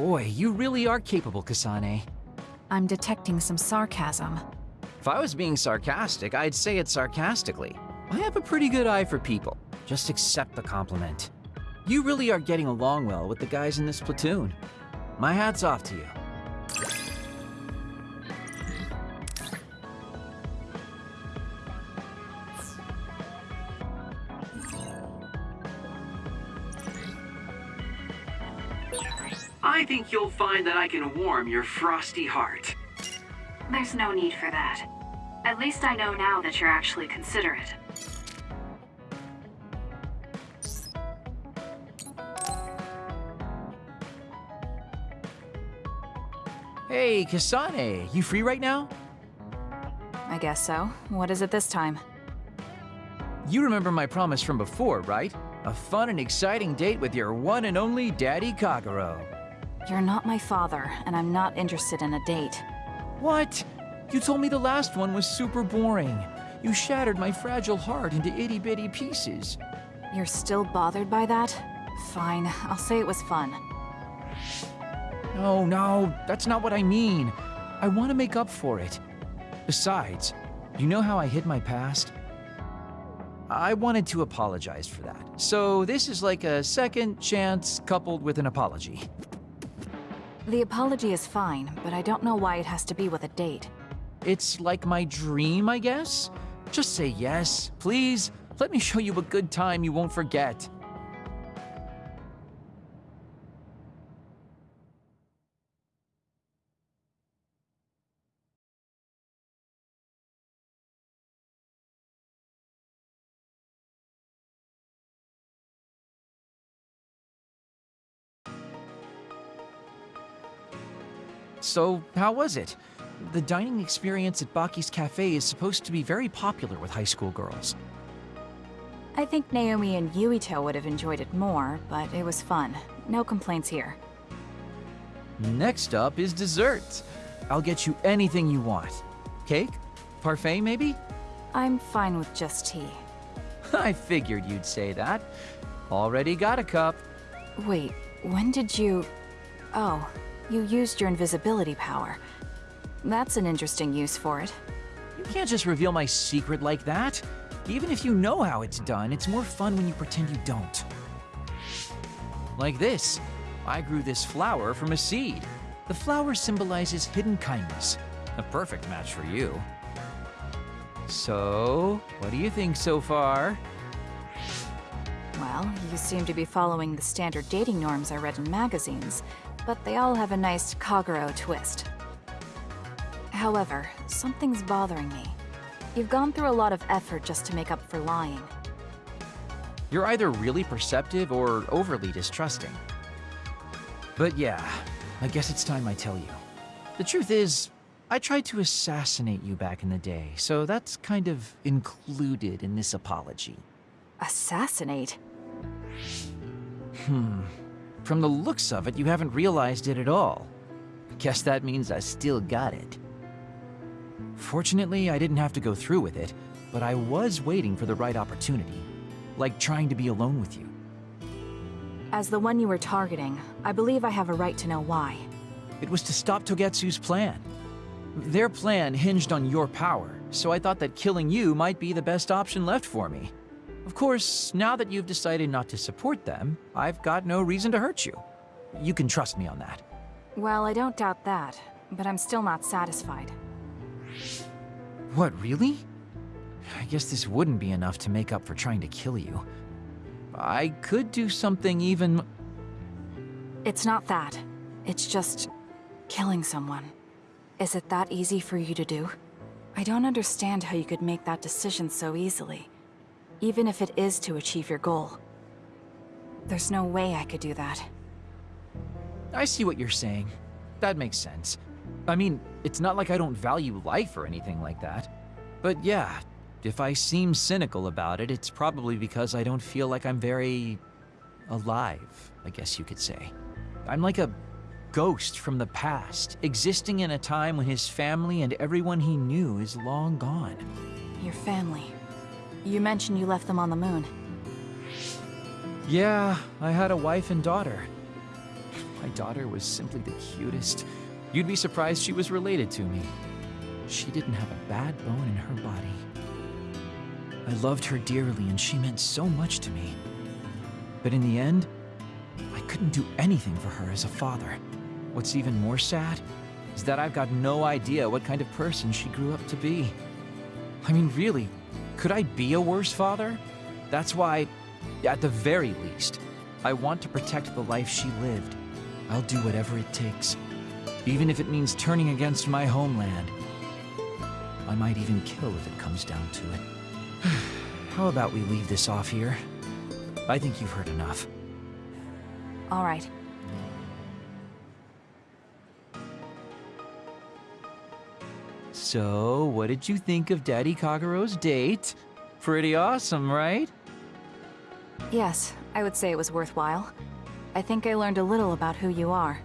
Boy, you really are capable, Kasane. I'm detecting some sarcasm. If I was being sarcastic, I'd say it sarcastically. I have a pretty good eye for people. Just accept the compliment. You really are getting along well with the guys in this platoon. My hat's off to you. I think you'll find that I can warm your frosty heart. There's no need for that. At least I know now that you're actually considerate. Hey, Kasane, you free right now? I guess so. What is it this time? You remember my promise from before, right? A fun and exciting date with your one and only Daddy Kagero. You're not my father, and I'm not interested in a date. What? You told me the last one was super boring. You shattered my fragile heart into itty-bitty pieces. You're still bothered by that? Fine, I'll say it was fun. No, no, that's not what I mean. I want to make up for it. Besides, you know how I hid my past? I wanted to apologize for that. So this is like a second chance coupled with an apology. The apology is fine, but I don't know why it has to be with a date. It's like my dream, I guess? Just say yes, please. Let me show you a good time you won't forget. So, how was it? The dining experience at Baki's Cafe is supposed to be very popular with high school girls. I think Naomi and Yuito would have enjoyed it more, but it was fun. No complaints here. Next up is dessert. I'll get you anything you want. Cake? Parfait, maybe? I'm fine with just tea. I figured you'd say that. Already got a cup. Wait, when did you... Oh, you used your invisibility power. That's an interesting use for it. You can't just reveal my secret like that. Even if you know how it's done, it's more fun when you pretend you don't. Like this. I grew this flower from a seed. The flower symbolizes hidden kindness. A perfect match for you. So, what do you think so far? Well, you seem to be following the standard dating norms I read in magazines, but they all have a nice Kagero twist. However, something's bothering me. You've gone through a lot of effort just to make up for lying. You're either really perceptive or overly distrusting. But yeah, I guess it's time I tell you. The truth is, I tried to assassinate you back in the day, so that's kind of included in this apology. Assassinate? Hmm. From the looks of it, you haven't realized it at all. Guess that means I still got it. Fortunately, I didn't have to go through with it, but I was waiting for the right opportunity. Like trying to be alone with you. As the one you were targeting, I believe I have a right to know why. It was to stop Togetsu's plan. Their plan hinged on your power, so I thought that killing you might be the best option left for me. Of course, now that you've decided not to support them, I've got no reason to hurt you. You can trust me on that. Well, I don't doubt that, but I'm still not satisfied. What, really? I guess this wouldn't be enough to make up for trying to kill you. I could do something even... It's not that. It's just... killing someone. Is it that easy for you to do? I don't understand how you could make that decision so easily. Even if it is to achieve your goal. There's no way I could do that. I see what you're saying. That makes sense. I mean, it's not like I don't value life or anything like that. But yeah, if I seem cynical about it, it's probably because I don't feel like I'm very... alive, I guess you could say. I'm like a ghost from the past, existing in a time when his family and everyone he knew is long gone. Your family. You mentioned you left them on the moon. Yeah, I had a wife and daughter. My daughter was simply the cutest. You'd be surprised she was related to me. She didn't have a bad bone in her body. I loved her dearly and she meant so much to me. But in the end, I couldn't do anything for her as a father. What's even more sad is that I've got no idea what kind of person she grew up to be. I mean, really, could I be a worse father? That's why, at the very least, I want to protect the life she lived. I'll do whatever it takes, even if it means turning against my homeland. I might even kill if it comes down to it. How about we leave this off here? I think you've heard enough. All right. So, what did you think of Daddy Kagero's date? Pretty awesome, right? Yes, I would say it was worthwhile. I think I learned a little about who you are.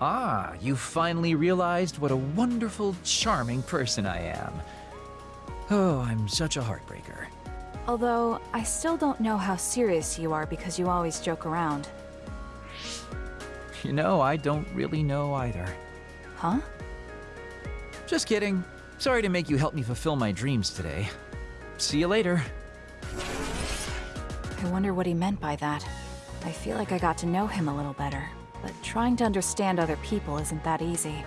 Ah, you finally realized what a wonderful, charming person I am. Oh, I'm such a heartbreaker. Although, I still don't know how serious you are because you always joke around. You know, I don't really know either. Huh? Just kidding. Sorry to make you help me fulfill my dreams today. See you later. I wonder what he meant by that. I feel like I got to know him a little better, but trying to understand other people isn't that easy.